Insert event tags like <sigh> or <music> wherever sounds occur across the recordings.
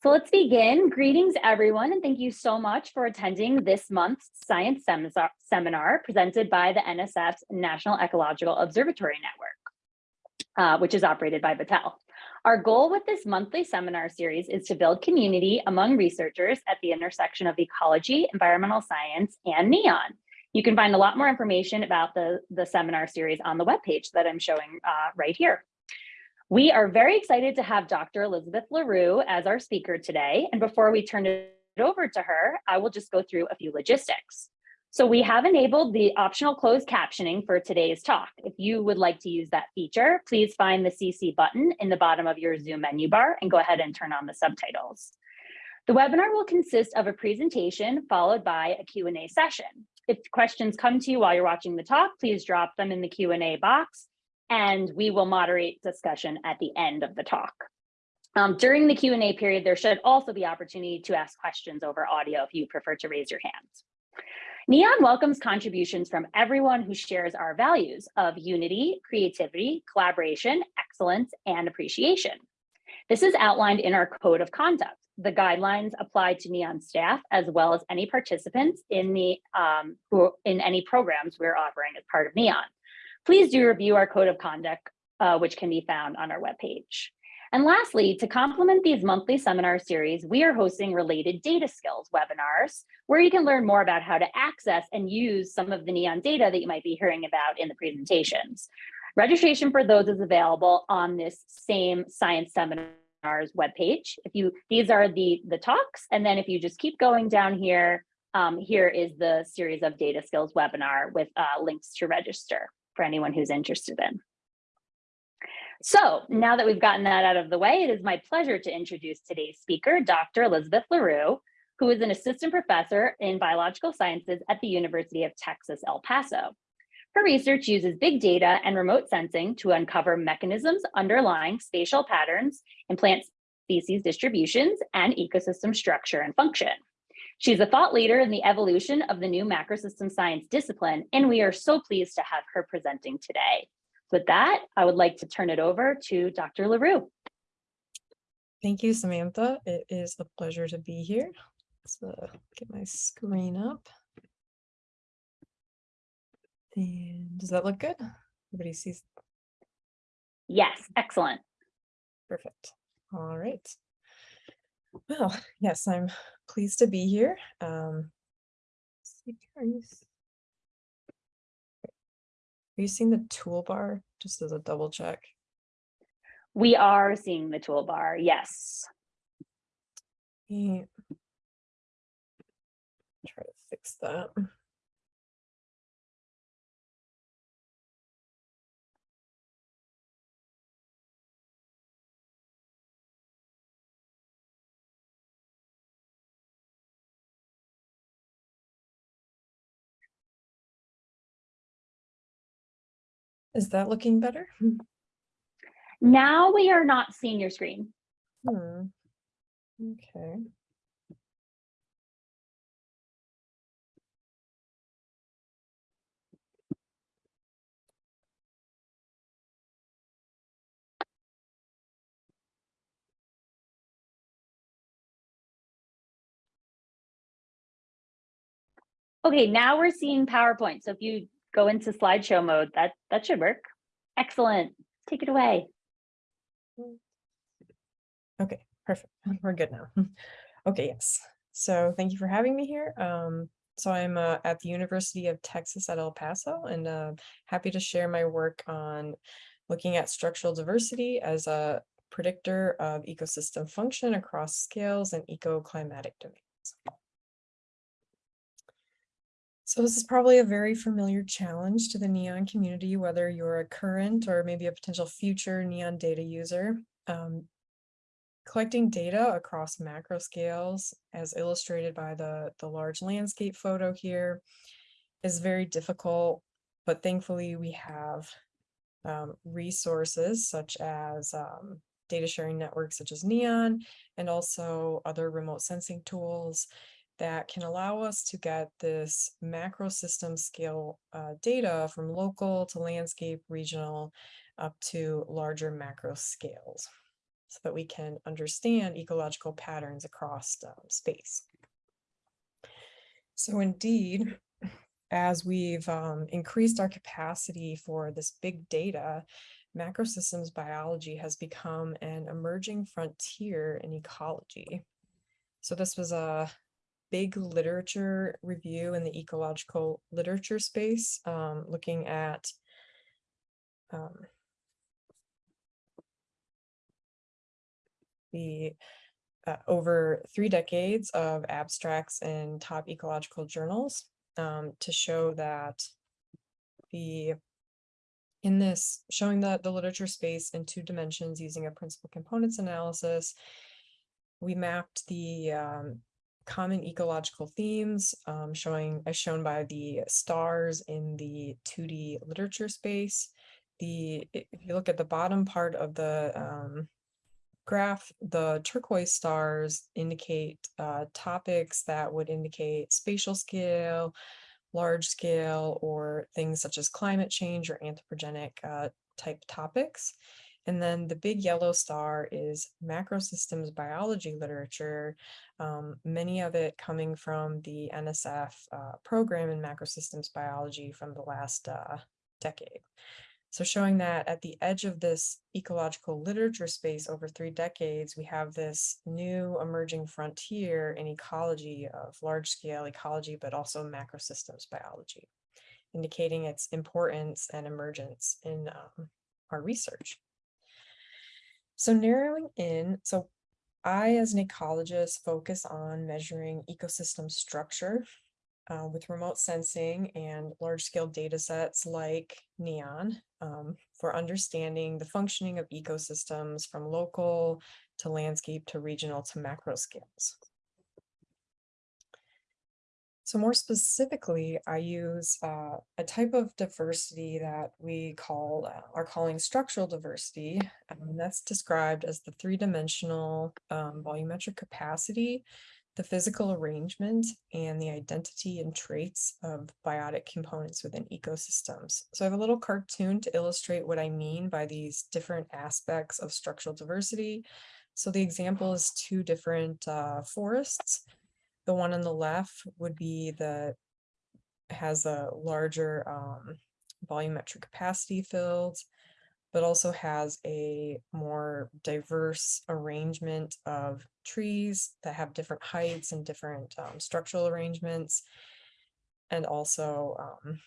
So let's begin. Greetings, everyone, and thank you so much for attending this month's science seminar, seminar presented by the NSF's National Ecological Observatory Network, uh, which is operated by Battelle. Our goal with this monthly seminar series is to build community among researchers at the intersection of ecology, environmental science, and NEON. You can find a lot more information about the, the seminar series on the webpage that I'm showing uh, right here. We are very excited to have Dr. Elizabeth LaRue as our speaker today. And before we turn it over to her, I will just go through a few logistics. So we have enabled the optional closed captioning for today's talk. If you would like to use that feature, please find the CC button in the bottom of your Zoom menu bar and go ahead and turn on the subtitles. The webinar will consist of a presentation followed by a Q&A session. If questions come to you while you're watching the talk, please drop them in the Q&A box and we will moderate discussion at the end of the talk. Um, during the Q&A period, there should also be opportunity to ask questions over audio if you prefer to raise your hands. NEON welcomes contributions from everyone who shares our values of unity, creativity, collaboration, excellence, and appreciation. This is outlined in our code of conduct. The guidelines apply to NEON staff as well as any participants in the um, who, in any programs we're offering as part of NEON please do review our code of conduct, uh, which can be found on our webpage. And lastly, to complement these monthly seminar series, we are hosting related data skills webinars where you can learn more about how to access and use some of the NEON data that you might be hearing about in the presentations. Registration for those is available on this same science seminars webpage. If you, these are the, the talks, and then if you just keep going down here, um, here is the series of data skills webinar with uh, links to register for anyone who's interested in. So now that we've gotten that out of the way, it is my pleasure to introduce today's speaker, Dr. Elizabeth LaRue, who is an assistant professor in biological sciences at the University of Texas, El Paso. Her research uses big data and remote sensing to uncover mechanisms underlying spatial patterns in plant species distributions and ecosystem structure and function. She's a thought leader in the evolution of the new macrosystem science discipline, and we are so pleased to have her presenting today. With that, I would like to turn it over to Dr. LaRue. Thank you, Samantha. It is a pleasure to be here. Let's uh, get my screen up. And does that look good? Everybody sees? Yes, excellent. Perfect. All right. Well, <laughs> yes, I'm <sighs> pleased to be here. Um, are you, are you seeing the toolbar just as a double check? We are seeing the toolbar, yes. Yeah. Try to fix that. Is that looking better? Now we are not seeing your screen. Hmm. Okay. Okay, now we're seeing PowerPoint. So if you go into slideshow mode, that, that should work. Excellent. Take it away. Okay, perfect. <laughs> We're good now. <laughs> Okay, yes. So thank you for having me here. Um, so I'm uh, at the University of Texas at El Paso and uh, happy to share my work on looking at structural diversity as a predictor of ecosystem function across scales and ecoclimatic domains. So this is probably a very familiar challenge to the NEON community, whether you're a current or maybe a potential future NEON data user. Um, collecting data across macro scales, as illustrated by the, the large landscape photo here, is very difficult, but thankfully we have um, resources such as um, data sharing networks such as NEON and also other remote sensing tools that can allow us to get this macro system scale uh, data from local to landscape, regional, up to larger macro scales. so that we can understand ecological patterns across um, space. So indeed, as we've um, increased our capacity for this big data, macrosystems biology has become an emerging frontier in ecology. So this was a big literature review in the ecological literature space, um, looking at um, the uh, over three decades of abstracts in top ecological journals um, to show that the in this showing that the literature space in two dimensions using a principal components analysis, we mapped the um, common ecological themes um, showing as shown by the stars in the 2D literature space. The if you look at the bottom part of the um, graph, the turquoise stars indicate uh, topics that would indicate spatial scale, large scale, or things such as climate change or anthropogenic uh, type topics. And then the big yellow star is macrosystems biology literature, um, many of it coming from the NSF uh, program in macrosystems biology from the last uh, decade. So showing that at the edge of this ecological literature space over three decades, we have this new emerging frontier in ecology of large scale ecology, but also macrosystems biology, indicating its importance and emergence in um, our research. So narrowing in, so I, as an ecologist, focus on measuring ecosystem structure uh, with remote sensing and large scale data sets like NEON um, for understanding the functioning of ecosystems from local to landscape to regional to macro scales. So more specifically, I use uh, a type of diversity that we call uh, are calling structural diversity. and that's described as the three-dimensional um, volumetric capacity the physical arrangement and the identity and traits of biotic components within ecosystems. So I have a little cartoon to illustrate what I mean by these different aspects of structural diversity. So the example is two different uh, forests. The one on the left would be the has a larger um, volumetric capacity filled but also has a more diverse arrangement of trees that have different heights and different um, structural arrangements. And also um,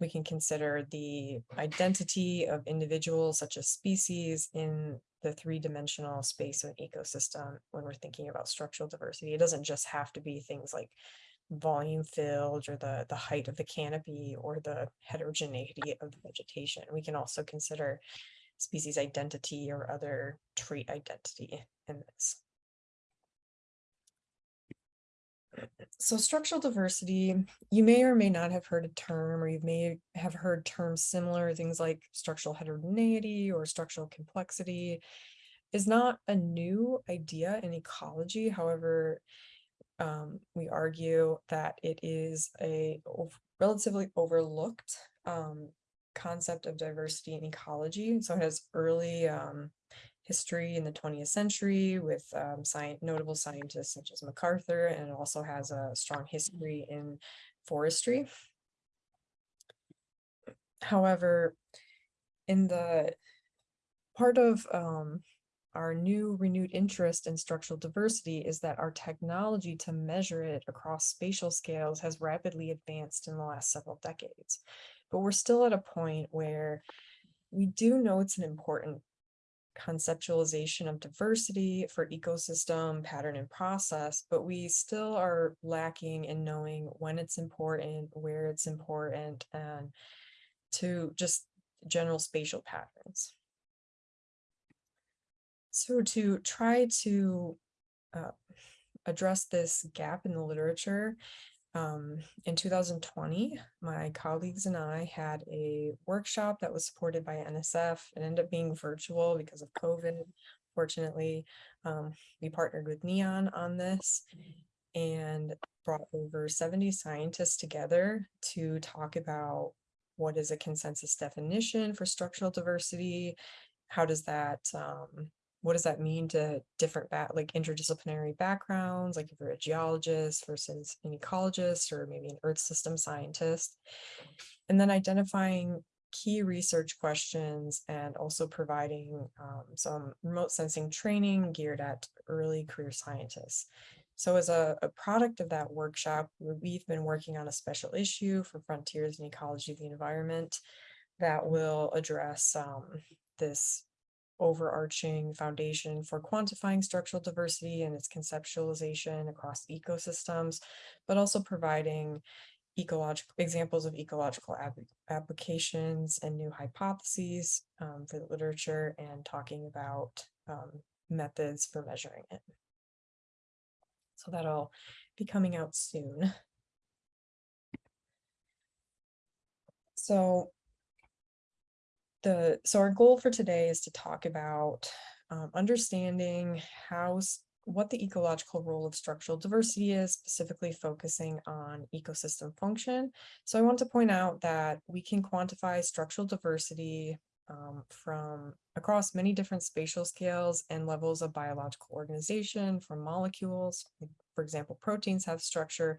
we can consider the identity of individuals such as species in the three-dimensional space of an ecosystem when we're thinking about structural diversity. It doesn't just have to be things like volume filled or the, the height of the canopy or the heterogeneity of the vegetation. We can also consider species identity or other trait identity in this. So structural diversity, you may or may not have heard a term, or you may have heard terms similar, things like structural heterogeneity or structural complexity is not a new idea in ecology. However, um, we argue that it is a relatively overlooked um, concept of diversity in ecology. So it has early um, history in the 20th century with um, science, notable scientists such as MacArthur, and also has a strong history in forestry. However, in the part of um, our new renewed interest in structural diversity is that our technology to measure it across spatial scales has rapidly advanced in the last several decades. But we're still at a point where we do know it's an important conceptualization of diversity for ecosystem, pattern, and process, but we still are lacking in knowing when it's important, where it's important, and to just general spatial patterns. So to try to uh, address this gap in the literature, um, in 2020, my colleagues and I had a workshop that was supported by NSF. It ended up being virtual because of COVID. Fortunately, um, we partnered with NEON on this and brought over 70 scientists together to talk about what is a consensus definition for structural diversity, how does that um, what does that mean to different back like interdisciplinary backgrounds, like if you're a geologist versus an ecologist or maybe an earth system scientist. And then identifying key research questions and also providing um, some remote sensing training geared at early career scientists. So as a, a product of that workshop, we- we've been working on a special issue for Frontiers in Ecology of the Environment that will address um, this overarching foundation for quantifying structural diversity and its conceptualization across ecosystems, but also providing ecological examples of ecological applications and new hypotheses um, for the literature and talking about um, methods for measuring it. So that'll be coming out soon. So the, so our goal for today is to talk about um, understanding how, what the ecological role of structural diversity is, specifically focusing on ecosystem function. So I want to point out that we can quantify structural diversity um, from across many different spatial scales and levels of biological organization, from molecules, for example, proteins have structure,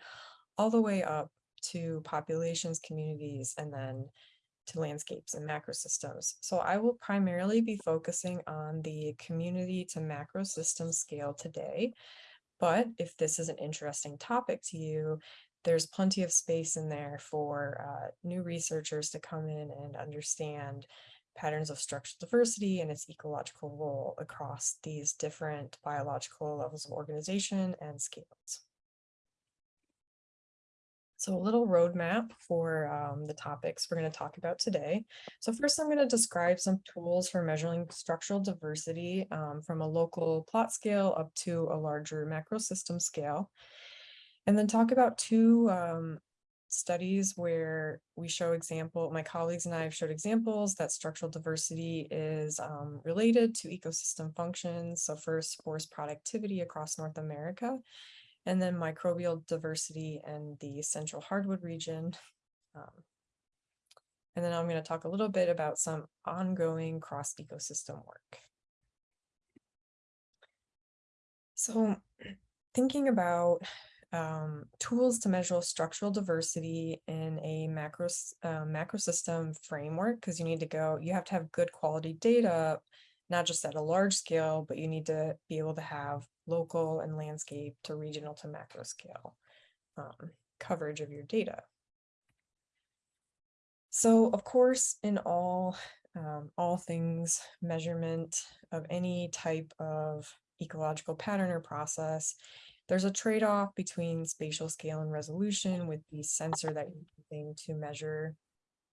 all the way up to populations, communities, and then to landscapes and macro systems. So I will primarily be focusing on the community to macro system scale today. But if this is an interesting topic to you, there's plenty of space in there for uh, new researchers to come in and understand patterns of structural diversity and its ecological role across these different biological levels of organization and scales. So a little roadmap for um, the topics we're going to talk about today. So first, I'm going to describe some tools for measuring structural diversity um, from a local plot scale up to a larger macro system scale. And then talk about two um, studies where we show example, my colleagues and I have showed examples that structural diversity is um, related to ecosystem functions. So first, forest productivity across North America, and then microbial diversity and the central hardwood region. Um, and then I'm going to talk a little bit about some ongoing cross ecosystem work. So <clears throat> thinking about um, tools to measure structural diversity in a macro, uh, macro system framework, because you need to go, you have to have good quality data, not just at a large scale, but you need to be able to have local and landscape to regional to macro scale um, coverage of your data. So of course, in all, um, all things measurement of any type of ecological pattern or process, there's a trade-off between spatial scale and resolution with the sensor that you're using to measure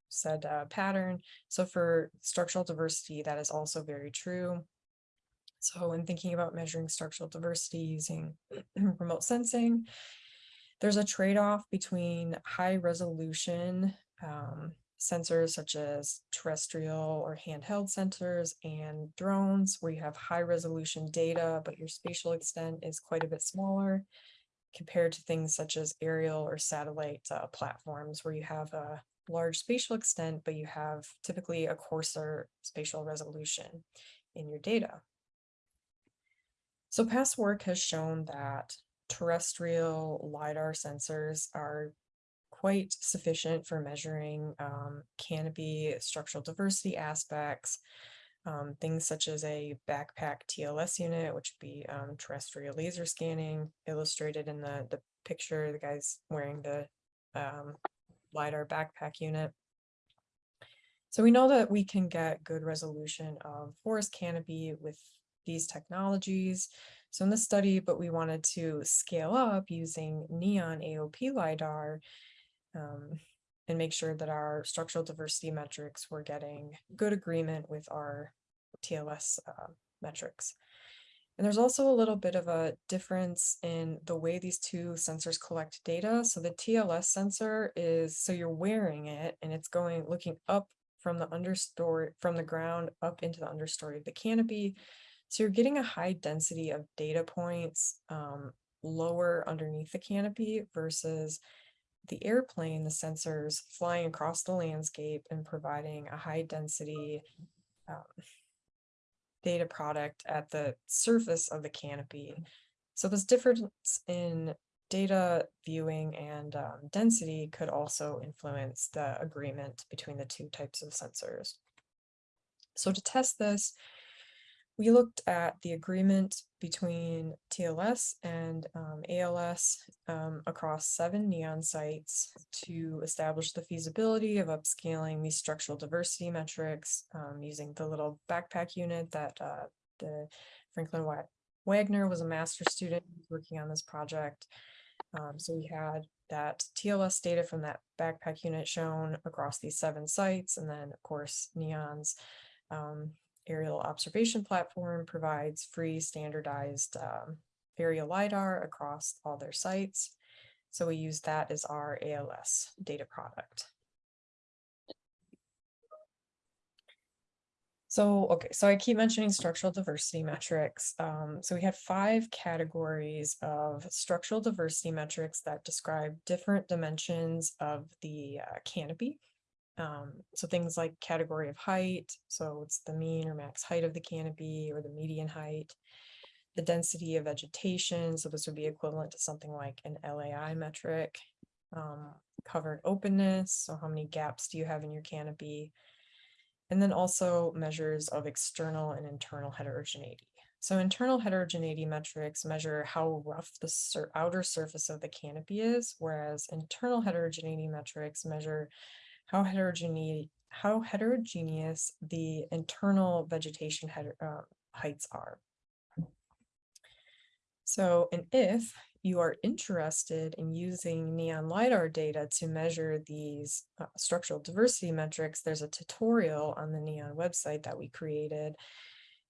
said uh, pattern. So for structural diversity, that is also very true. So in thinking about measuring structural diversity using <clears throat> remote sensing, there's a trade-off between high resolution um, sensors such as terrestrial or handheld sensors and drones where you have high resolution data, but your spatial extent is quite a bit smaller compared to things such as aerial or satellite uh, platforms where you have a large spatial extent, but you have typically a coarser spatial resolution in your data. So past work has shown that terrestrial LiDAR sensors are quite sufficient for measuring um, canopy structural diversity aspects, um, things such as a backpack TLS unit, which would be um, terrestrial laser scanning, illustrated in the, the picture, the guy's wearing the um, LiDAR backpack unit. So we know that we can get good resolution of forest canopy with these technologies. So in this study, but we wanted to scale up using neon AOP LiDAR um, and make sure that our structural diversity metrics were getting good agreement with our TLS uh, metrics. And there's also a little bit of a difference in the way these two sensors collect data. So the TLS sensor is, so you're wearing it and it's going, looking up from the understory, from the ground up into the understory of the canopy. So you're getting a high density of data points um, lower underneath the canopy versus the airplane, the sensors flying across the landscape and providing a high density um, data product at the surface of the canopy. So this difference in data viewing and um, density could also influence the agreement between the two types of sensors. So to test this, we looked at the agreement between TLS and um, ALS um, across seven neon sites to establish the feasibility of upscaling these structural diversity metrics um, using the little backpack unit that uh, the Franklin Wa- Wagner was a master student working on this project. Um, so we had that TLS data from that backpack unit shown across these seven sites, and then of course Neon's um, aerial observation platform provides free standardized um, aerial LiDAR across all their sites. So we use that as our ALS data product. So, okay, so I keep mentioning structural diversity metrics. Um, so we had five categories of structural diversity metrics that describe different dimensions of the uh, canopy. Um, so things like category of height, so it's the mean or max height of the canopy or the median height. The density of vegetation, so this would be equivalent to something like an LAI metric. Um, covered openness, so how many gaps do you have in your canopy? And then also measures of external and internal heterogeneity. So internal heterogeneity metrics measure how rough the sur outer surface of the canopy is, whereas internal heterogeneity metrics measure how heterogeneous how heterogeneous the internal vegetation uh, heights are. So, and if you are interested in using neon lidar data to measure these uh, structural diversity metrics, there's a tutorial on the neon website that we created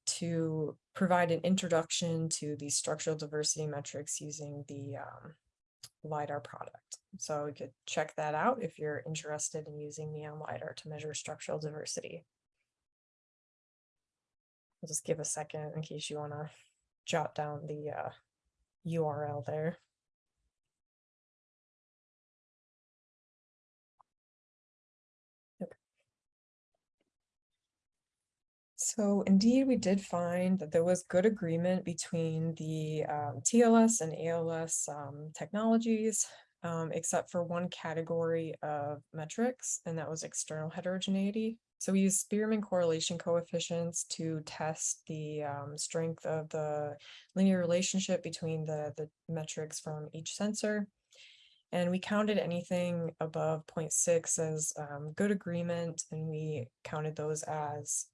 to provide an introduction to these structural diversity metrics using the um, LiDAR product. So we could check that out if you're interested in using neon LiDAR to measure structural diversity. I'll just give a second in case you want to jot down the uh, URL there. So indeed, we did find that there was good agreement between the um, TLS and ALS um, technologies, um, except for one category of metrics, and that was external heterogeneity. So we used Spearman correlation coefficients to test the um, strength of the linear relationship between the, the metrics from each sensor. And we counted anything above 0.6 as um, good agreement, and we counted those as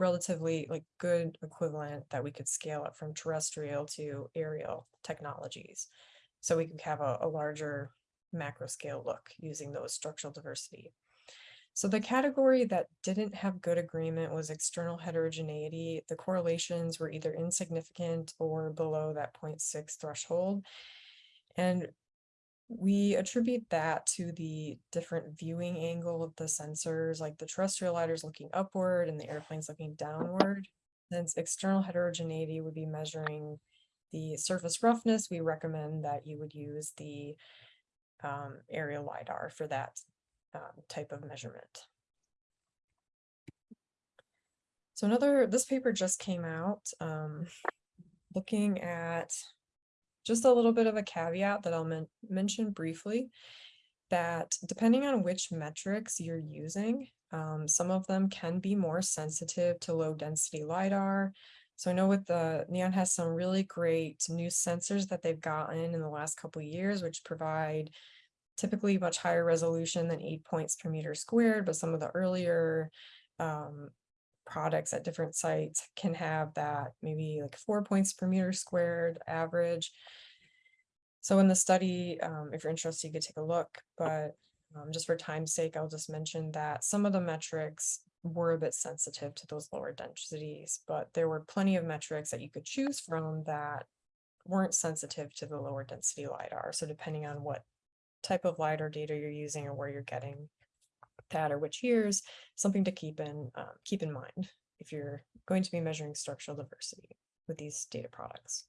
relatively like good equivalent that we could scale up from terrestrial to aerial technologies. So we could have a, a larger macro scale look using those structural diversity. So the category that didn't have good agreement was external heterogeneity. The correlations were either insignificant or below that 0.6 threshold. And we attribute that to the different viewing angle of the sensors, like the terrestrial lidars looking upward and the airplanes looking downward. Since external heterogeneity would be measuring the surface roughness, we recommend that you would use the um, aerial LiDAR for that um, type of measurement. So another, this paper just came out um, looking at just a little bit of a caveat that I'll men mention briefly that depending on which metrics you're using, um, some of them can be more sensitive to low density LiDAR. So I know with the Neon has some really great new sensors that they've gotten in the last couple years, which provide typically much higher resolution than eight points per meter squared, but some of the earlier um, products at different sites can have that maybe like four points per meter squared average. So in the study, um, if you're interested, you could take a look, but um, just for time's sake, I'll just mention that some of the metrics were a bit sensitive to those lower densities, but there were plenty of metrics that you could choose from that weren't sensitive to the lower density LiDAR. So depending on what type of LiDAR data you're using or where you're getting that or which years, something to keep in um, keep in mind if you're going to be measuring structural diversity with these data products.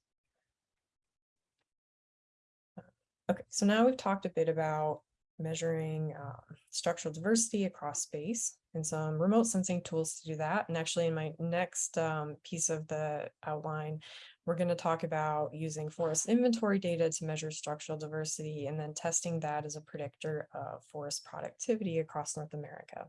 Okay, so now we've talked a bit about measuring um, structural diversity across space and some remote sensing tools to do that. And actually in my next um, piece of the outline, we're going to talk about using forest inventory data to measure structural diversity and then testing that as a predictor of forest productivity across North America.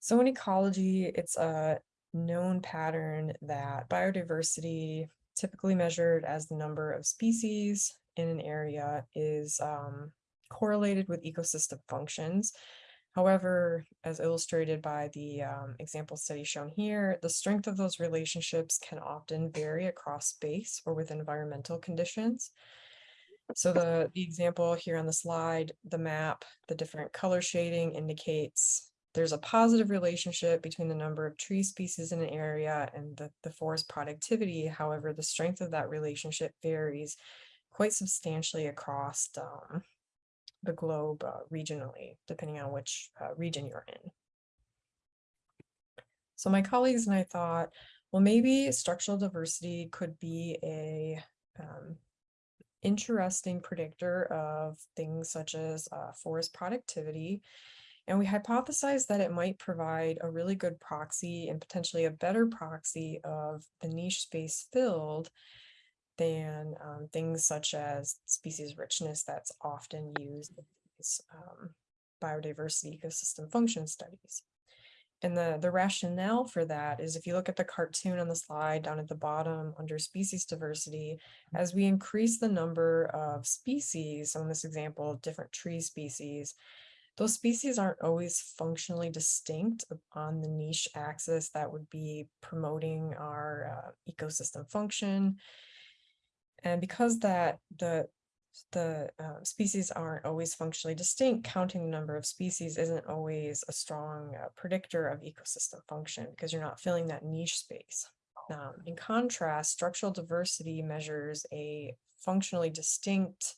So in ecology, it's a known pattern that biodiversity, typically measured as the number of species in an area, is um, correlated with ecosystem functions. However, as illustrated by the um, example study shown here, the strength of those relationships can often vary across space or with environmental conditions. So the, the example here on the slide, the map, the different color shading indicates there's a positive relationship between the number of tree species in an area and the, the forest productivity. However, the strength of that relationship varies quite substantially across um, the globe uh, regionally, depending on which uh, region you're in. So my colleagues and I thought, well, maybe structural diversity could be a um, interesting predictor of things such as uh, forest productivity. And we hypothesized that it might provide a really good proxy and potentially a better proxy of the niche space filled than um, things such as species richness that's often used in these um, biodiversity ecosystem function studies. And the, the rationale for that is if you look at the cartoon on the slide down at the bottom under species diversity, as we increase the number of species, so in this example, different tree species, those species aren't always functionally distinct on the niche axis that would be promoting our uh, ecosystem function. And because that the the uh, species aren't always functionally distinct, counting the number of species isn't always a strong uh, predictor of ecosystem function because you're not filling that niche space. Um, in contrast, structural diversity measures a functionally distinct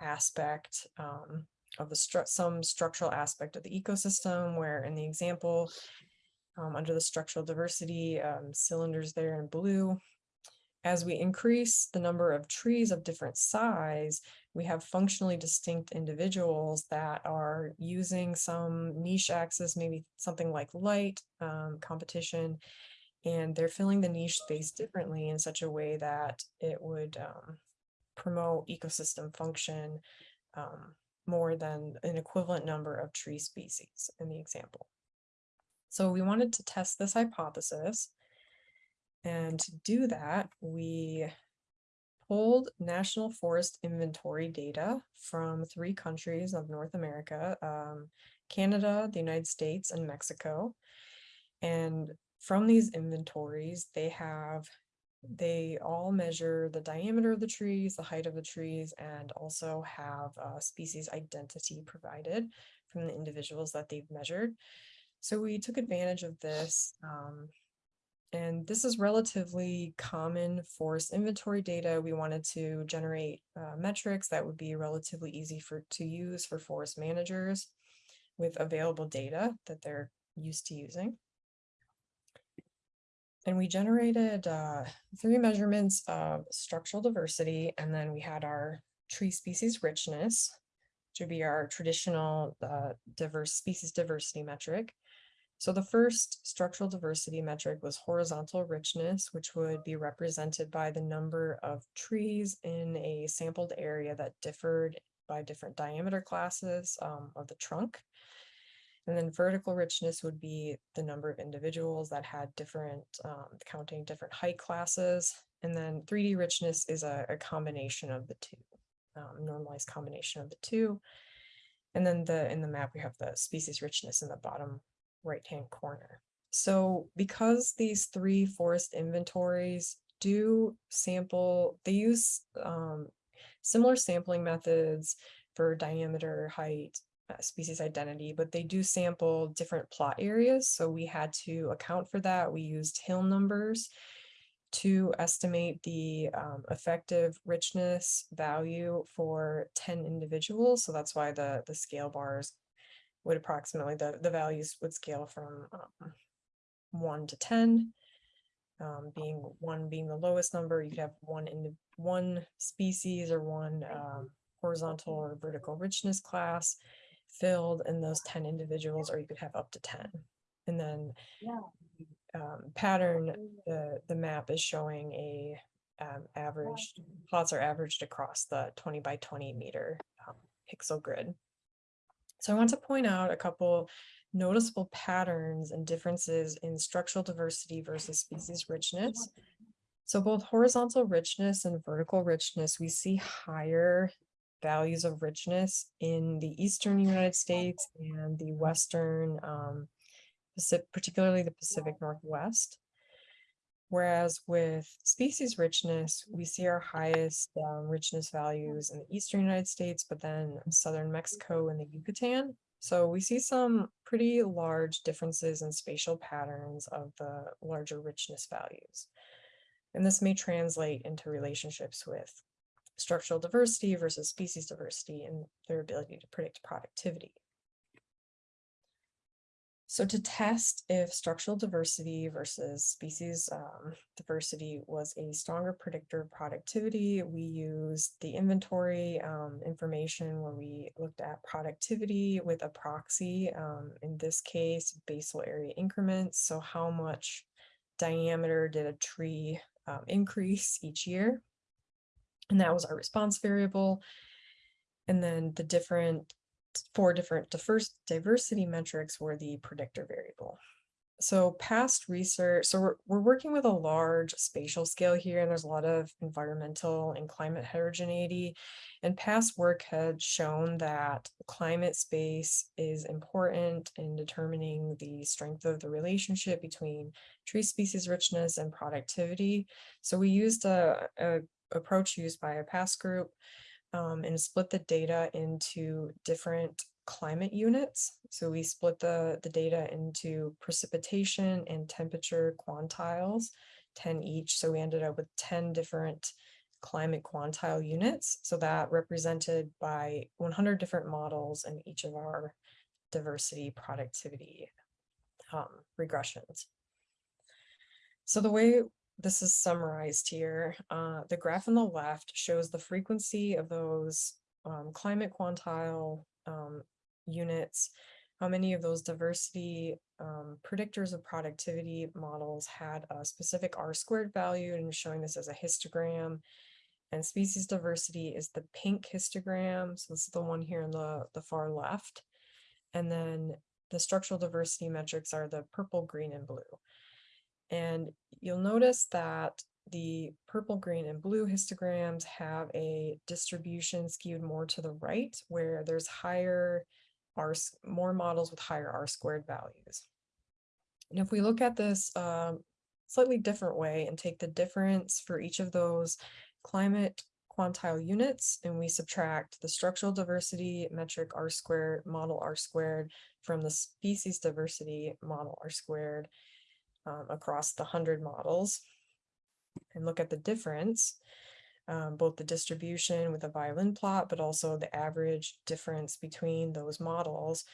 aspect um, of the stru some structural aspect of the ecosystem, where in the example, um, under the structural diversity um, cylinders there in blue, as we increase the number of trees of different size, we have functionally distinct individuals that are using some niche axis, maybe something like light um, competition, and they're filling the niche space differently in such a way that it would um, promote ecosystem function um, more than an equivalent number of tree species in the example. So we wanted to test this hypothesis. And to do that, we pulled national forest inventory data from three countries of North America, um, Canada, the United States, and Mexico. And from these inventories, they have they all measure the diameter of the trees, the height of the trees, and also have a species identity provided from the individuals that they've measured. So we took advantage of this. Um, and this is relatively common forest inventory data. We wanted to generate uh, metrics that would be relatively easy for to use for forest managers with available data that they're used to using. And we generated uh, three measurements of structural diversity, and then we had our tree species richness, which would be our traditional uh, diverse species diversity metric. So the first structural diversity metric was horizontal richness, which would be represented by the number of trees in a sampled area that differed by different diameter classes um, of the trunk. And then vertical richness would be the number of individuals that had different, um, counting different height classes. And then 3D richness is a, a combination of the two, um, normalized combination of the two. And then the in the map, we have the species richness in the bottom right-hand corner. So because these three forest inventories do sample, they use um, similar sampling methods for diameter, height, uh, species identity, but they do sample different plot areas. So we had to account for that. We used hill numbers to estimate the um, effective richness value for 10 individuals. So that's why the, the scale bars would approximately, the, the values would scale from um, 1 to 10, um, being 1 being the lowest number. You could have one in one species or one um, horizontal or vertical richness class filled in those ten individuals, or you could have up to ten. And then Yeah. um, pattern, the, the map is showing a um, average, plots are averaged across the twenty by twenty meter um, pixel grid. So I want to point out a couple noticeable patterns and differences in structural diversity versus species richness. So both horizontal richness and vertical richness, we see higher values of richness in the eastern United States and the western, um, particularly the Pacific Northwest. Whereas with species richness, we see our highest um, richness values in the eastern United States, but then southern Mexico and the Yucatan. So we see some pretty large differences in spatial patterns of the larger richness values. And this may translate into relationships with structural diversity versus species diversity and their ability to predict productivity. So to test if structural diversity versus species um, diversity was a stronger predictor of productivity, we used the inventory um, information where we looked at productivity with a proxy, um, in this case, basal area increments. So how much diameter did a tree um, increase each year? And that was our response variable. And then the different four different diverse diversity metrics were the predictor variable. So past research, so we're, we're working with a large spatial scale here, and there's a lot of environmental and climate heterogeneity. And past work had shown that climate space is important in determining the strength of the relationship between tree species richness and productivity. So we used a, a approach used by a past group um, and split the data into different climate units. So we split the, the data into precipitation and temperature quantiles, 10 each. So we ended up with 10 different climate quantile units. So that represented by 100 different models in each of our diversity productivity um, regressions. So the way this is summarized here. Uh, the graph on the left shows the frequency of those um, climate quantile um, units, how many of those diversity um, predictors of productivity models had a specific R squared value and showing this as a histogram. And species diversity is the pink histogram. So this is the one here in the, the far left. And then the structural diversity metrics are the purple, green, and blue. And you'll notice that the purple, green, and blue histograms have a distribution skewed more to the right, where there's higher R, more models with higher R squared values. And if we look at this um, slightly different way and take the difference for each of those climate quantile units, and we subtract the structural diversity metric R squared, model R squared from the species diversity model R squared, um, across the 100 models and look at the difference, um, both the distribution with a violin plot, but also the average difference between those models.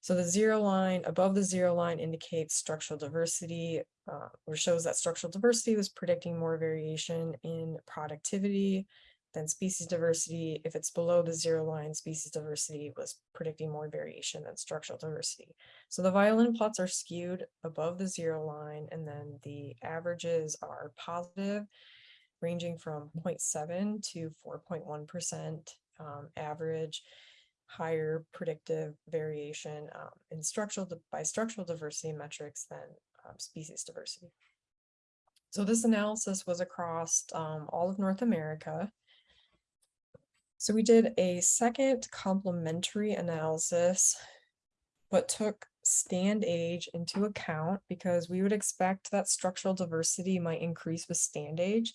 So the zero line above the zero line indicates structural diversity, uh, or shows that structural diversity was predicting more variation in productivity than species diversity. If it's below the zero line, species diversity was predicting more variation than structural diversity. So the violin plots are skewed above the zero line, and then the averages are positive, ranging from 0.7 to 4.1% um, average, higher predictive variation um, in structural by structural diversity metrics than um, species diversity. So this analysis was across um, all of North America. So we did a second complementary analysis, but took stand age into account because we would expect that structural diversity might increase with stand age.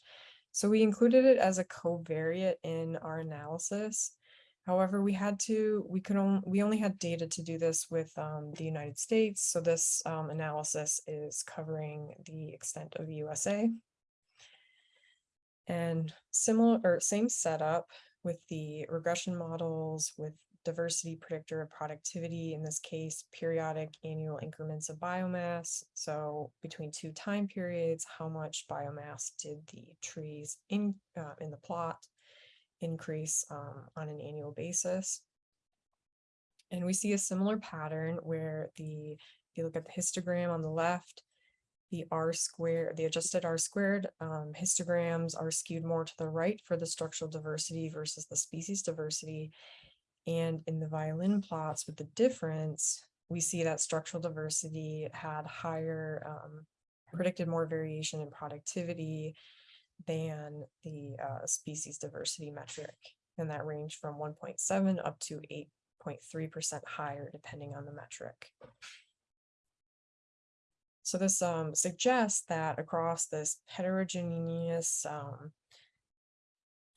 So we included it as a covariate in our analysis. However, we had to, we could only, we only had data to do this with um, the United States. So this um, analysis is covering the extent of USA. And similar or same setup with the regression models, with diversity predictor of productivity, in this case, periodic annual increments of biomass. So between two time periods, how much biomass did the trees in, uh, in the plot increase um, on an annual basis. And we see a similar pattern where the, if you look at the histogram on the left, the R square, the adjusted R squared um, histograms are skewed more to the right for the structural diversity versus the species diversity. And in the violin plots with the difference, we see that structural diversity had higher, um, predicted more variation in productivity than the uh, species diversity metric. And that ranged from 1.7 up to 8.3% higher, depending on the metric. So this um, suggests that across this heterogeneous um,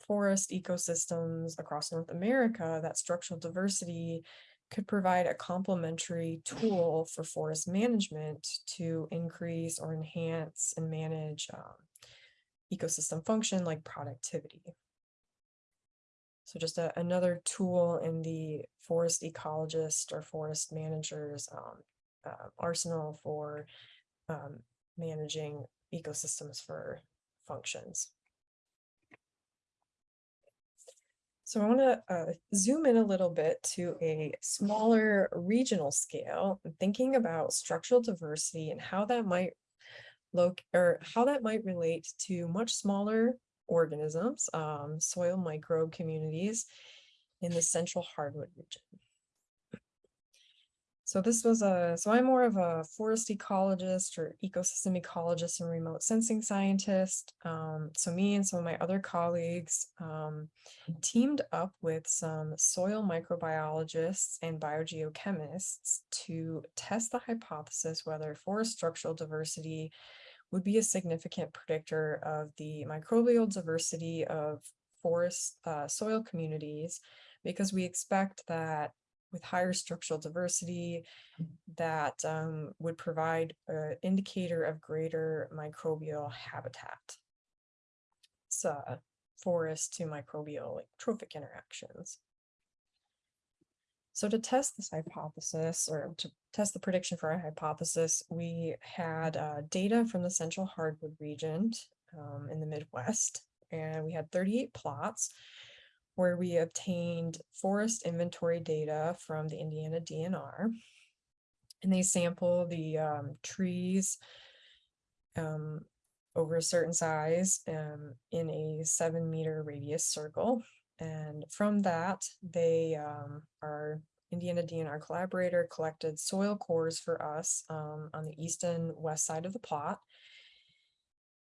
forest ecosystems across North America, that structural diversity could provide a complementary tool for forest management to increase or enhance and manage um, ecosystem function like productivity. So just a, another tool in the forest ecologist or forest managers um, uh, arsenal for um, managing ecosystems for functions. So I want to uh, zoom in a little bit to a smaller regional scale, thinking about structural diversity and how that might look or how that might relate to much smaller organisms, um, soil microbe communities in the central hardwood region. So this was a, so I'm more of a forest ecologist or ecosystem ecologist and remote sensing scientist. Um, so me and some of my other colleagues um, teamed up with some soil microbiologists and biogeochemists to test the hypothesis whether forest structural diversity would be a significant predictor of the microbial diversity of forest uh, soil communities because we expect that with higher structural diversity that um, would provide an indicator of greater microbial habitat. So forest to microbial like trophic interactions. So to test this hypothesis or to test the prediction for our hypothesis, we had uh, data from the central hardwood region um, in the Midwest, and we had 38 plots where we obtained forest inventory data from the Indiana DNR. And they sample the um, trees um, over a certain size um, in a seven meter radius circle. And from that, they um, our Indiana DNR collaborator collected soil cores for us um, on the east and west side of the plot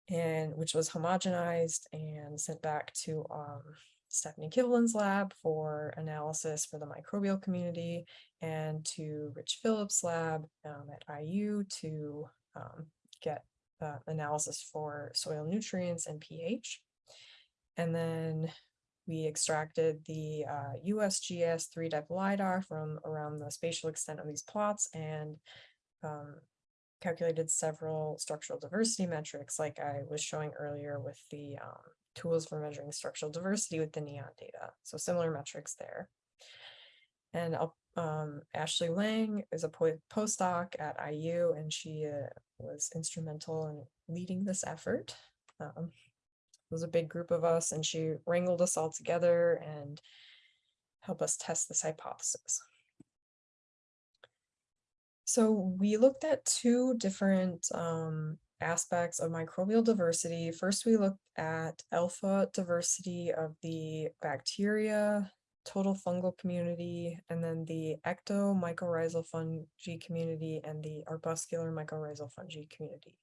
and which was homogenized and sent back to um, Stephanie Kivlin's lab for analysis for the microbial community and to Rich Phillips' lab um, at IU to um, get uh, analysis for soil nutrients and pH. And then we extracted the uh, USGS 3DEP LiDAR from around the spatial extent of these plots and um, calculated several structural diversity metrics like I was showing earlier with the um, tools for measuring structural diversity with the NEON data. So similar metrics there. And um, Ashley Lang is a postdoc at IU, and she uh, was instrumental in leading this effort. Um, it was a big group of us, and she wrangled us all together and helped us test this hypothesis. So we looked at two different um, aspects of microbial diversity. First, we looked at alpha diversity of the bacteria, total fungal community, and then the ectomycorrhizal fungi community and the arbuscular mycorrhizal fungi community.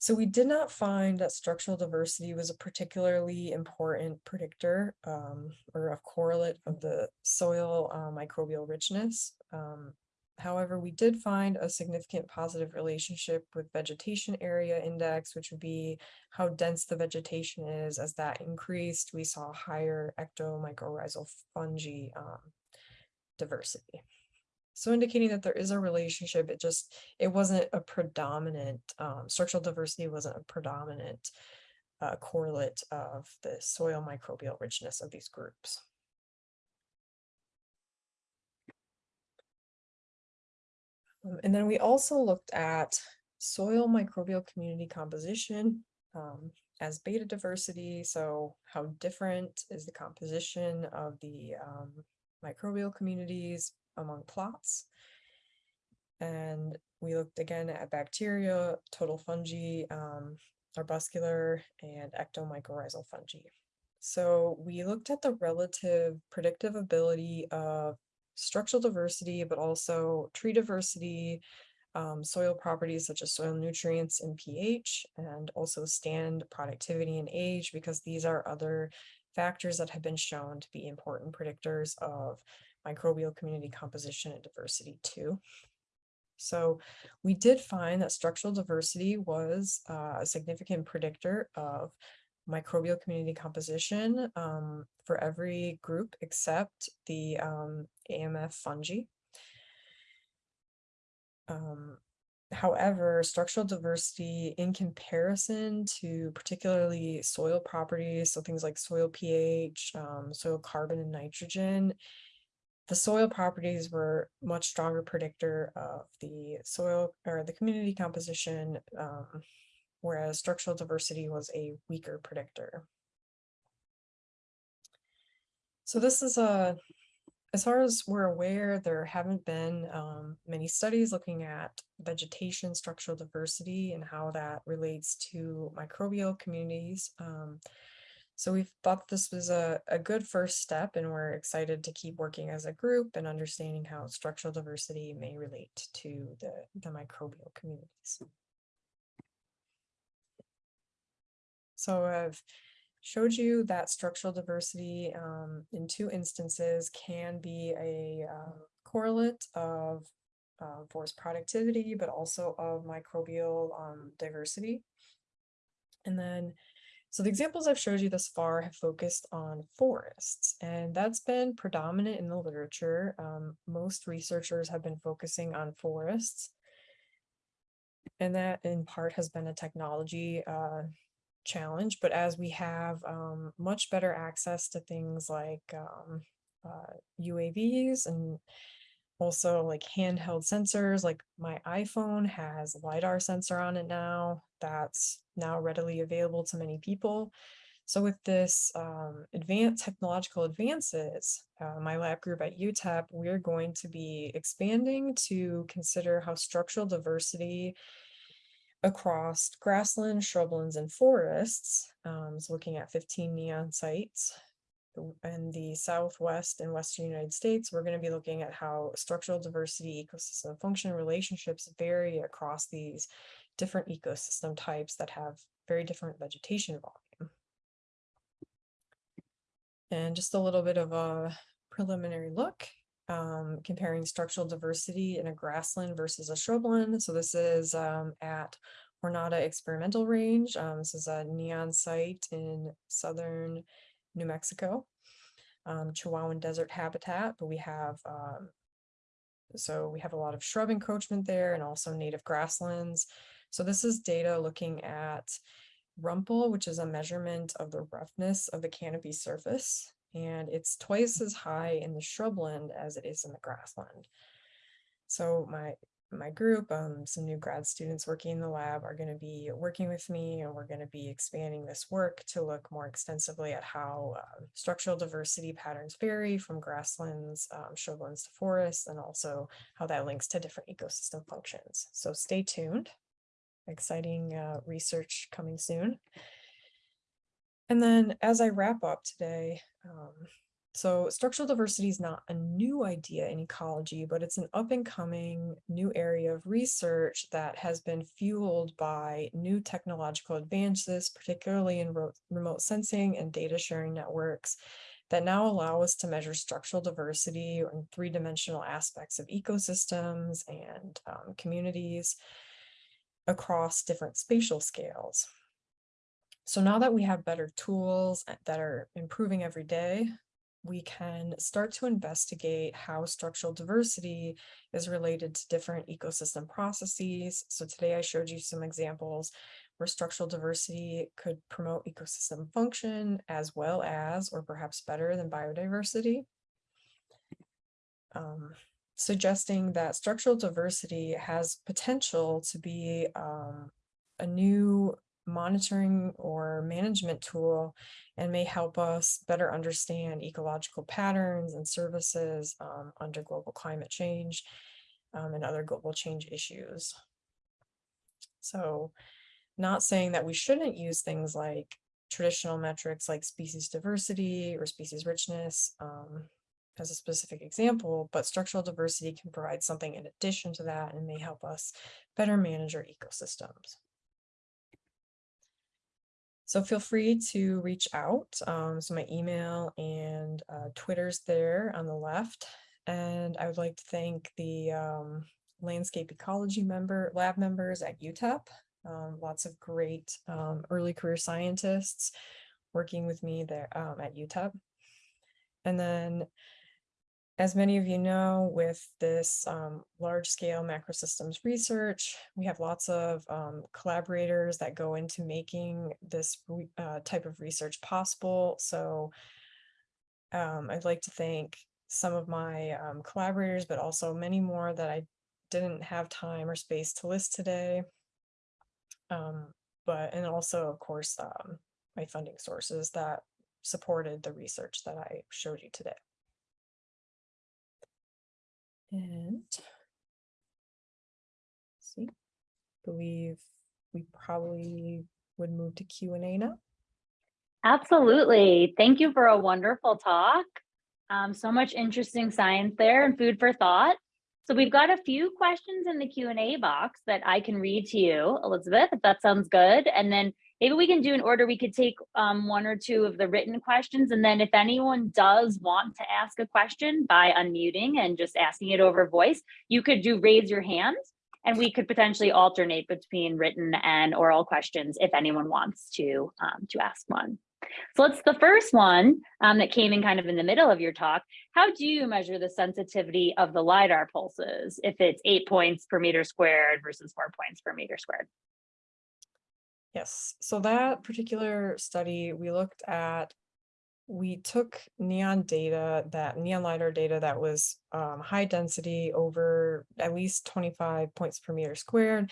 So we did not find that structural diversity was a particularly important predictor um, or a correlate of the soil uh, microbial richness. Um, However, we did find a significant positive relationship with vegetation area index, which would be how dense the vegetation is. As that increased, we saw higher ectomycorrhizal fungi um, diversity. So indicating that there is a relationship, it just, it wasn't a predominant, um, structural diversity wasn't a predominant uh, correlate of the soil microbial richness of these groups. Um, and then we also looked at soil microbial community composition. Um, as beta diversity. So how different is the composition of the um, microbial communities among plots? And we looked again at bacteria, total fungi, um, arbuscular, and ectomycorrhizal fungi. So we looked at the relative predictive ability of structural diversity, but also tree diversity, um, soil properties such as soil nutrients and pH, and also stand productivity and age, because these are other factors that have been shown to be important predictors of microbial community composition and diversity too. So we did find that structural diversity was uh, a significant predictor of microbial community composition um, for every group except the um, AMF fungi. Um, however, structural diversity in comparison to particularly soil properties, so things like soil pH, um, soil carbon and nitrogen, the soil properties were much stronger predictor of the soil or the community composition, um, whereas structural diversity was a weaker predictor. So this is a, as far as we're aware, there haven't been um, many studies looking at vegetation structural diversity and how that relates to microbial communities. Um, so we thought this was a, a good first step and we're excited to keep working as a group and understanding how structural diversity may relate to the, the microbial communities. So I've showed you that structural diversity um, in two instances can be a uh, correlate of uh, forest productivity, but also of microbial um, diversity. And then so the examples I've showed you thus far have focused on forests, and that's been predominant in the literature. Um, most researchers have been focusing on forests. And that in part has been a technology uh, challenge, but as we have um, much better access to things like um, uh, UAVs and also like handheld sensors like my iphone has lidar sensor on it now that's now readily available to many people. So with this um, advanced technological advances uh, my lab group at utep we're going to be expanding to consider how structural diversity across grasslands shrublands and forests um, looking at 15 neon sites in the Southwest and Western United States, we're going to be looking at how structural diversity, ecosystem function relationships vary across these different ecosystem types that have very different vegetation volume. And just a little bit of a preliminary look, um, comparing structural diversity in a grassland versus a shrubland. So this is um, at Jornada Experimental Range. Um, this is a neon site in southern New Mexico, um, Chihuahuan desert habitat, but we have, um, so we have a lot of shrub encroachment there and also native grasslands. So this is data looking at rumple, which is a measurement of the roughness of the canopy surface. And it's twice as high in the shrubland as it is in the grassland. So my my group, um, some new grad students working in the lab are going to be working with me and we're going to be expanding this work to look more extensively at how uh, structural diversity patterns vary from grasslands, um, shrublands to forests, and also how that links to different ecosystem functions. So stay tuned. Exciting uh, research coming soon. And then as I wrap up today, um, so structural diversity is not a new idea in ecology, but it's an up and coming new area of research that has been fueled by new technological advances, particularly in remote sensing and data sharing networks that now allow us to measure structural diversity in three-dimensional aspects of ecosystems and um, communities across different spatial scales. So now that we have better tools eh, that are improving every day, we can start to investigate how structural diversity is related to different ecosystem processes. So today I showed you some examples where structural diversity could promote ecosystem function as well as, or perhaps better than biodiversity. Um, suggesting that structural diversity has potential to be um, a new monitoring or management tool and may help us better understand ecological patterns and services um, under global climate change um, and other global change issues. So not saying that we shouldn't use things like traditional metrics like species diversity or species richness um, as a specific example, but structural diversity can provide something in addition to that and may help us better manage our ecosystems. So feel free to reach out. Um, so my email and uh, Twitter's there on the left. And I would like to thank the um, landscape ecology member lab members at UTEP. Um, lots of great um, early career scientists working with me there um, at UTEP. And then as many of you know, with this um, large scale macro systems research, we have lots of um, collaborators that go into making this uh, type of research possible. So um, I'd like to thank some of my um, collaborators, but also many more that I didn't have time or space to list today. Um, but, and also, of course, um, my funding sources that supported the research that I showed you today. And see, believe we probably would move to Q and A now. Absolutely. Thank you for a wonderful talk. Um, so much interesting science there and food for thought. So we've got a few questions in the Q&A box that I can read to you, Elizabeth, if that sounds good. And then maybe we can do an order. We could take um, one or two of the written questions. And then if anyone does want to ask a question by unmuting and just asking it over voice, you could do raise your hand and we could potentially alternate between written and oral questions if anyone wants to, um, to ask one. So let's the first one um, that came in kind of in the middle of your talk. How do you measure the sensitivity of the LIDAR pulses if it's eight points per meter squared versus four points per meter squared? Yes, so that particular study, we looked at, we took neon data, that neon LiDAR data that was um, high density over at least 25 points per meter squared,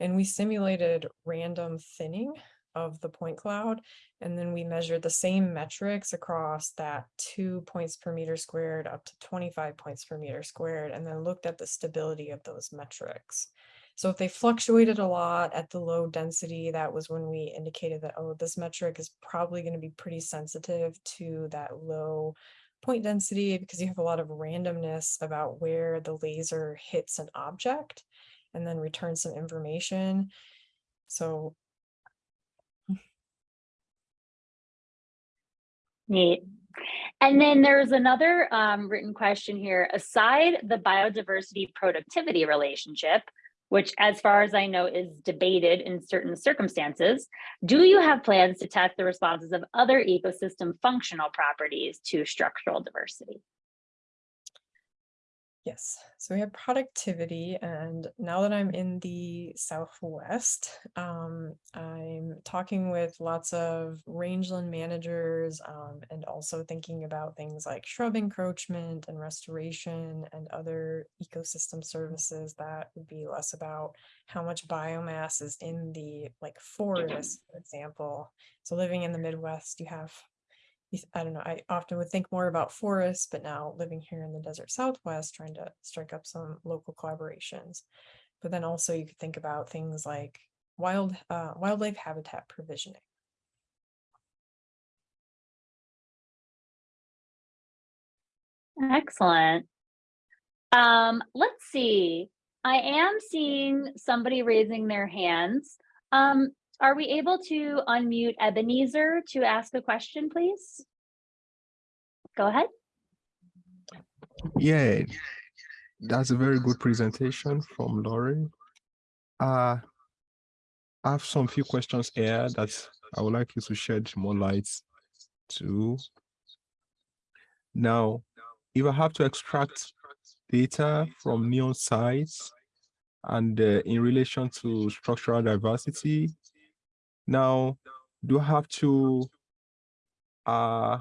and we simulated random thinning of the point cloud. And then we measured the same metrics across that two points per meter squared up to 25 points per meter squared, and then looked at the stability of those metrics. So if they fluctuated a lot at the low density, that was when we indicated that, oh, this metric is probably going to be pretty sensitive to that low point density because you have a lot of randomness about where the laser hits an object and then returns some information. So Neat. And then there's another um, written question here. Aside the biodiversity productivity relationship, which as far as I know is debated in certain circumstances, do you have plans to test the responses of other ecosystem functional properties to structural diversity? Yes, so we have productivity and now that I'm in the Southwest, um, I'm talking with lots of rangeland managers um, and also thinking about things like shrub encroachment and restoration and other ecosystem services that would be less about how much biomass is in the like forest, for example. So living in the Midwest, you have I don't know, I often would think more about forests, but now living here in the desert Southwest, trying to strike up some local collaborations. But then also you could think about things like wild uh, wildlife habitat provisioning. Excellent. Um, let's see. I am seeing somebody raising their hands. Um, are we able to unmute Ebenezer to ask a question, please? Go ahead. Yeah, that's a very good presentation from Laurie. Uh, I have some few questions here that I would like you to shed more light to. Now, if I have to extract data from neon sites and uh, in relation to structural diversity, now, do I have to uh,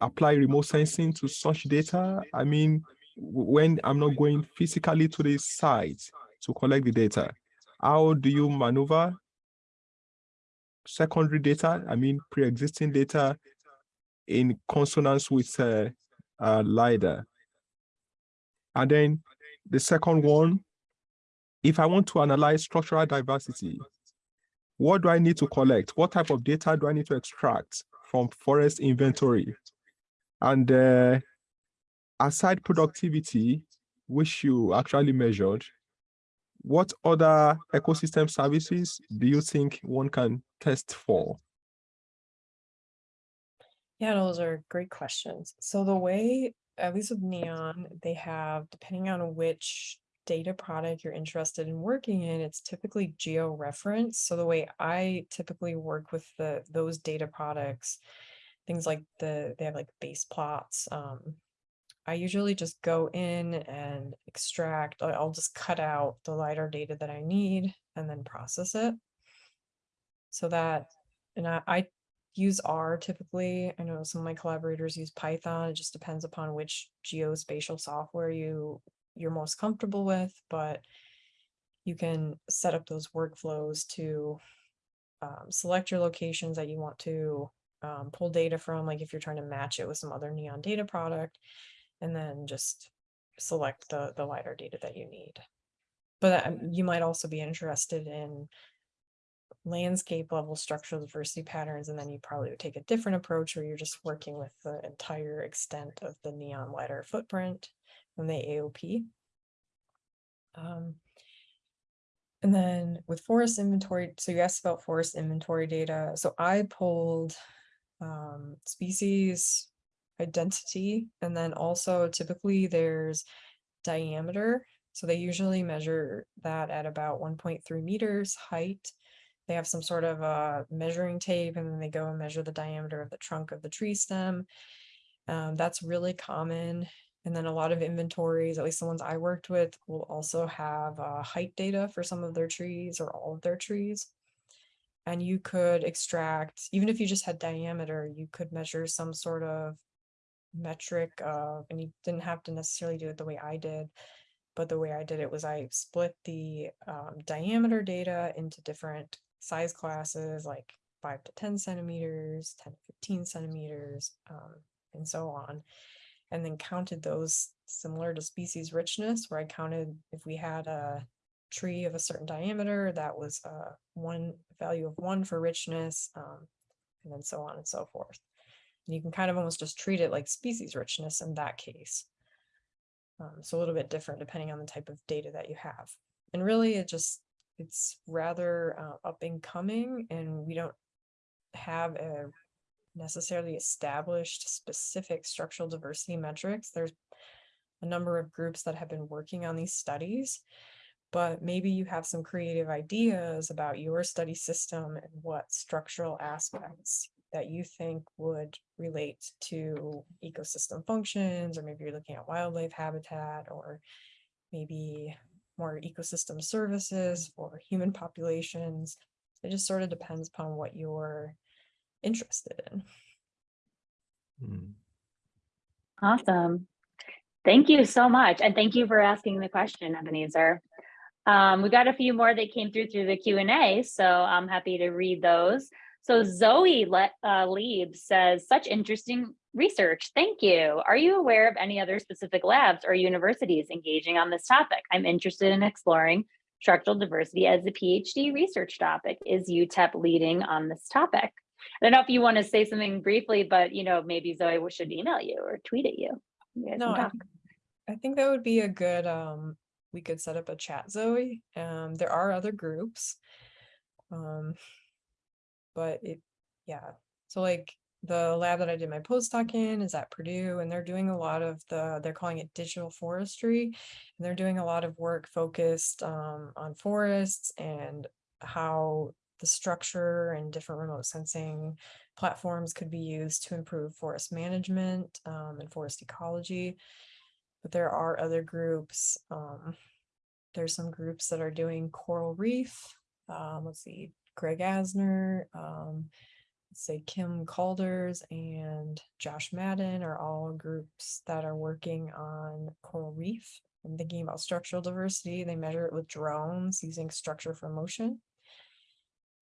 apply remote sensing to such data? I mean, when I'm not going physically to the site to collect the data, how do you maneuver secondary data, I mean pre-existing data in consonance with uh, uh, LiDAR. And then the second one, if I want to analyze structural diversity, what do I need to collect? What type of data do I need to extract from forest inventory? And uh, aside productivity, which you actually measured, what other ecosystem services do you think one can test for? Yeah, those are great questions. So the way, at least with Neon, they have, depending on which data product you're interested in working in, it's typically geo-reference. So the way I typically work with the those data products, things like the they have like base plots. Um, I usually just go in and extract. I'll just cut out the lidar data that I need and then process it. So that, and I, I use R typically. I know some of my collaborators use Python. It just depends upon which geospatial software you you're most comfortable with, but you can set up those workflows to um, select your locations that you want to um, pull data from, like if you're trying to match it with some other neon data product, and then just select the the LiDAR data that you need. But um, you might also be interested in landscape level structural diversity patterns, and then you probably would take a different approach where you're just working with the entire extent of the neon LiDAR footprint from the AOP. Um, and then with forest inventory, so you asked about forest inventory data. So I pulled um, species identity, and then also typically there's diameter. So they usually measure that at about 1.3 meters height. They have some sort of a measuring tape and then they go and measure the diameter of the trunk of the tree stem. Um, that's really common. And then a lot of inventories, at least the ones I worked with, will also have uh, height data for some of their trees or all of their trees. And you could extract, even if you just had diameter, you could measure some sort of metric of, and you didn't have to necessarily do it the way I did, but the way I did it was I split the um, diameter data into different size classes, like five to 10 centimeters, 10 to 15 centimeters, um, and so on. And then counted those similar to species richness, where I counted if we had a tree of a certain diameter, that was uh, one value of one for richness, um, and then so on and so forth. And you can kind of almost just treat it like species richness in that case. Um, so a little bit different depending on the type of data that you have. And really it just, it's rather uh, up and coming and we don't have a necessarily established specific structural diversity metrics. There's a number of groups that have been working on these studies, but maybe you have some creative ideas about your study system and what structural aspects that you think would relate to ecosystem functions, or maybe you're looking at wildlife habitat, or maybe more ecosystem services for human populations. It just sort of depends upon what you're interested in. Hmm. Awesome. Thank you so much. And thank you for asking the question, Ebenezer. Um, we got a few more that came through through the Q and A, so I'm happy to read those. So Zoe Le uh, Lieb says, such interesting research. Thank you. Are you aware of any other specific labs or universities engaging on this topic? I'm interested in exploring structural diversity as a PhD research topic. Is UTEP leading on this topic? I don't know if you want to say something briefly, but you know, maybe Zoe should email you or tweet at you. you No, I I think that would be a good, um, we could set up a chat, Zoe. Um, there are other groups. Um, but it, yeah, so like the lab that I did my postdoc in is at Purdue and they're doing a lot of the, they're calling it digital forestry. And they're doing a lot of work focused, um, on forests and how the structure and different remote sensing platforms could be used to improve forest management, um, and forest ecology but there are other groups. Um, there's some groups that are doing coral reef. Um, let's see, Greg Asner, um, say Kim Calders and Josh Madin are all groups that are working on coral reef and thinking about structural diversity. They measure it with drones using structure for motion.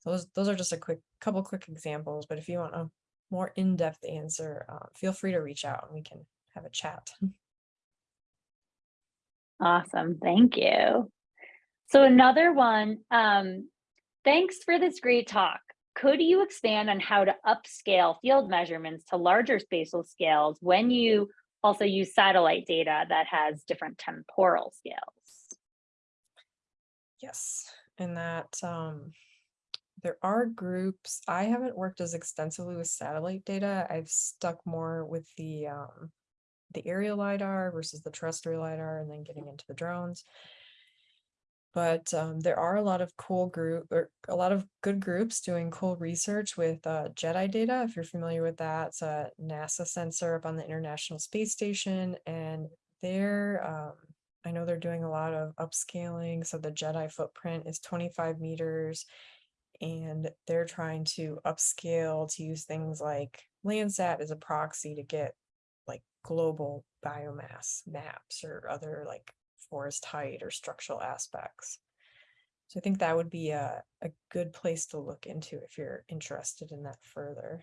Those those are just a quick couple quick examples. But if you want a more in-depth answer, uh, feel free to reach out and we can have a chat. <laughs> Awesome, thank you. So another one, um, thanks for this great talk. Could you expand on how to upscale field measurements to larger spatial scales when you also use satellite data that has different temporal scales? Yes, and that um, there are groups. I haven't worked as extensively with satellite data. I've stuck more with the um, the aerial lidar versus the terrestrial lidar, and then getting into the drones. But um, there are a lot of cool group or a lot of good groups doing cool research with uh, GEDI data. If you're familiar with that, it's a NASA sensor up on the International Space Station, and they're um, I know they're doing a lot of upscaling. So the GEDI footprint is 25 meters and they're trying to upscale to use things like Landsat as a proxy to get like global biomass maps or other like forest height or structural aspects. So I think that would be a, a good place to look into if you're interested in that further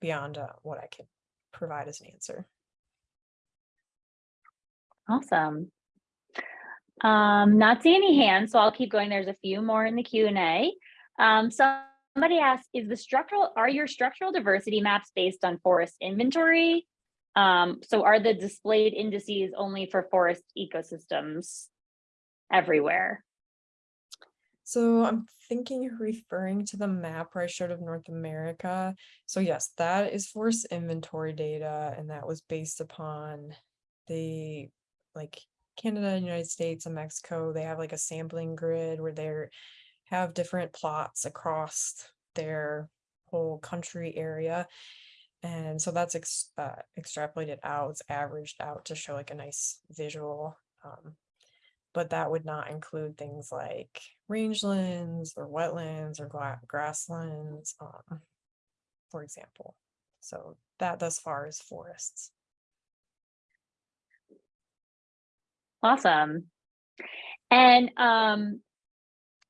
beyond uh, what I can provide as an answer. Awesome. Um, not seeing any hands, so I'll keep going. There's a few more in the Q and A. Um, somebody asked, is the structural, are your structural diversity maps based on forest inventory? Um, so are the displayed indices only for forest ecosystems everywhere? So I'm thinking referring to the map where I showed of North America. So yes, that is forest inventory data, and that was based upon the like Canada, United States, and Mexico. They have like a sampling grid where they're have different plots across their whole country area. And so that's ex uh, extrapolated out, it's averaged out to show like a nice visual. Um, but that would not include things like rangelands or wetlands or grasslands, um, for example. So that thus far is forests. Awesome. And um,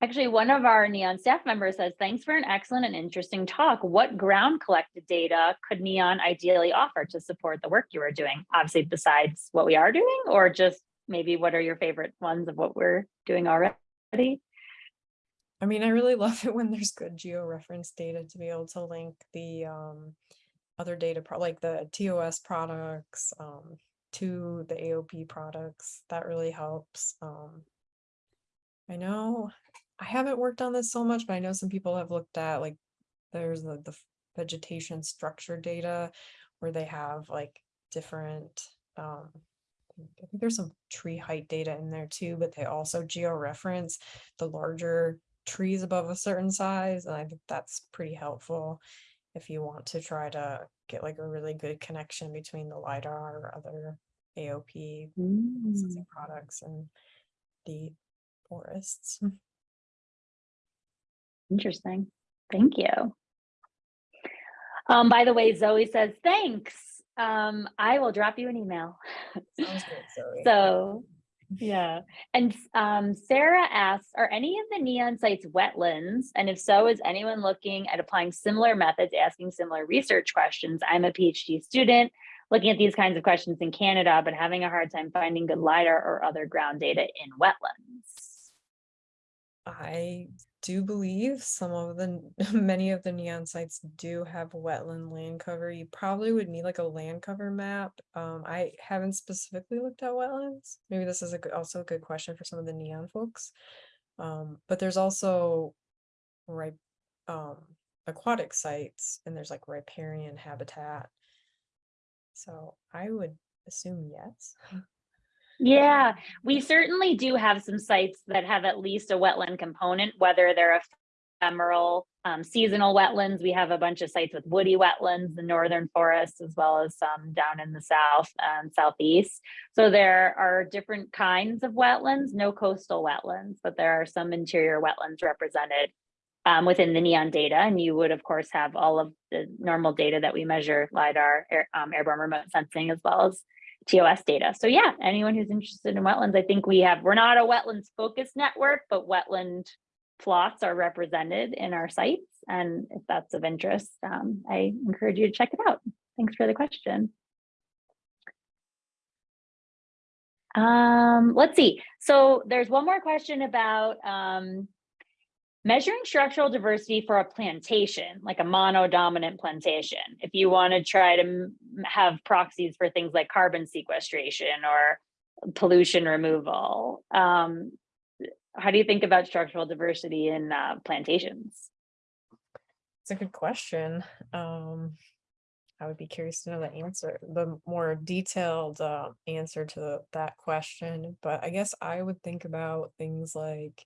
Actually, one of our NEON staff members says, thanks for an excellent and interesting talk. What ground collected data could NEON ideally offer to support the work you are doing? Obviously, besides what we are doing, or just maybe what are your favorite ones of what we're doing already? I mean, I really <laughs> love it when there's good geo-reference data to be able to link the um, other data, like the TOS products um, to the AOP products. That really helps. Um, I know I haven't worked on this so much, but I know some people have looked at like there's the, the vegetation structure data where they have like different um I think there's some tree height data in there too, but they also geo-reference the larger trees above a certain size. And I think that's pretty helpful if you want to try to get like a really good connection between the LiDAR or other AOP Mm. products and the forests. Interesting. Thank you. Um, by the way, Zoe says, thanks. Um, I will drop you an email. Sounds good, <laughs> Zoe. So, yeah. And um, Sarah asks, are any of the NEON sites wetlands? And if so, is anyone looking at applying similar methods, asking similar research questions? I'm a PhD student looking at these kinds of questions in Canada, but having a hard time finding good LiDAR or other ground data in wetlands. I do believe some of the <laughs> many of the neon sites do have wetland land cover. You probably would need like a land cover map. Um, I haven't specifically looked at wetlands. Maybe this is a also a good question for some of the neon folks. Um, but there's also right um, aquatic sites and there's like riparian habitat. So I would assume yes. <laughs> Yeah, we certainly do have some sites that have at least a wetland component, whether they're ephemeral, um, seasonal wetlands. We have a bunch of sites with woody wetlands, the northern forests, as well as some down in the south and southeast. So there are different kinds of wetlands, no coastal wetlands, but there are some interior wetlands represented um, within the NEON data. And you would, of course, have all of the normal data that we measure, LiDAR, air, um, airborne remote sensing, as well as TOS data. So yeah, anyone who's interested in wetlands, I think we have, we're not a wetlands focused network, but wetland plots are represented in our sites. And if that's of interest, um, I encourage you to check it out. Thanks for the question. Um, let's see. So there's one more question about um, measuring structural diversity for a plantation, like a monodominant plantation. If you want to try to have proxies for things like carbon sequestration or pollution removal, um, how do you think about structural diversity in uh, plantations? It's a good question. Um, I would be curious to know the answer, the more detailed uh, answer to that question. But I guess I would think about things like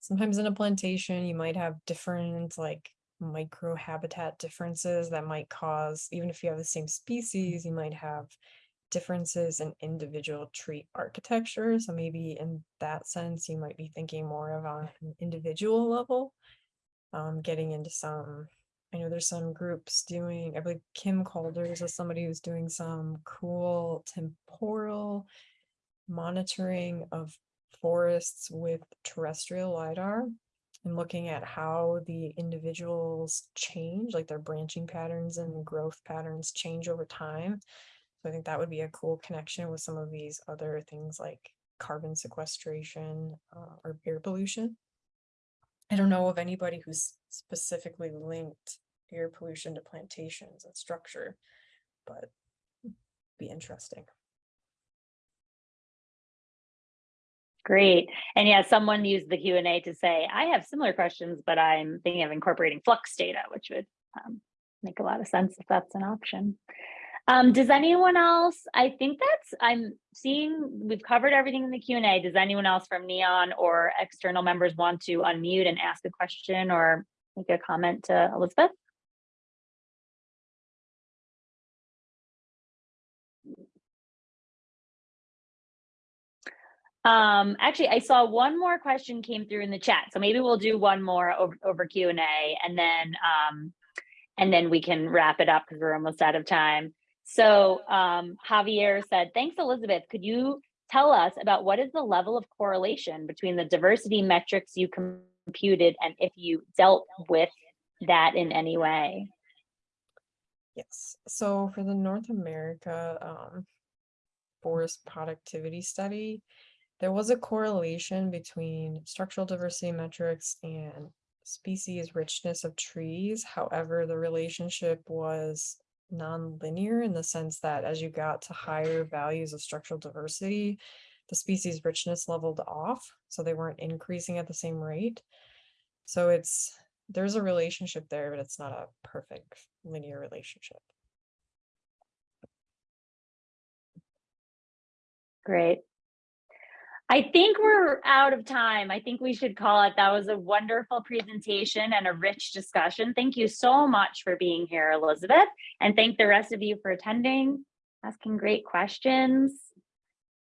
sometimes in a plantation, you might have different like micro habitat differences that might cause, even if you have the same species, you might have differences in individual tree architecture. So maybe in that sense, you might be thinking more of on an individual level um, getting into some, I know there's some groups doing, I believe Kim Calders is somebody who's doing some cool temporal monitoring of forests with terrestrial LiDAR and looking at how the individuals change, like their branching patterns and growth patterns change over time. So I think that would be a cool connection with some of these other things like carbon sequestration uh, or air pollution. I don't know of anybody who's specifically linked air pollution to plantations and structure, but be interesting. Great. And yeah, someone used the Q and A to say, I have similar questions, but I'm thinking of incorporating flux data, which would um, make a lot of sense if that's an option. Um, does anyone else, I think that's, I'm seeing, we've covered everything in the Q and A. Does anyone else from Neon or external members want to unmute and ask a question or make a comment to Elizabeth? Um, actually, I saw one more question came through in the chat, so maybe we'll do one more over, over Q and A, and then um, and then we can wrap it up because we're almost out of time. So um, Javier said, "Thanks, Elizabeth. Could you tell us about what is the level of correlation between the diversity metrics you computed and if you dealt with that in any way?" Yes, so for the North America um, forest productivity study, there was a correlation between structural diversity metrics and species richness of trees. However, the relationship was non-linear in the sense that as you got to higher values of structural diversity, the species richness leveled off, so they weren't increasing at the same rate. So it's there's a relationship there, but it's not a perfect linear relationship. Great. I think we're out of time. I think we should call it. That was a wonderful presentation and a rich discussion. Thank you so much for being here, Elizabeth, and thank the rest of you for attending, asking great questions.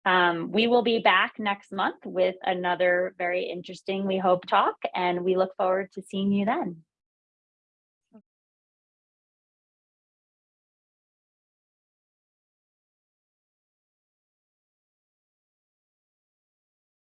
Um, we will be back next month with another very interesting, we hope, talk, and we look forward to seeing you then.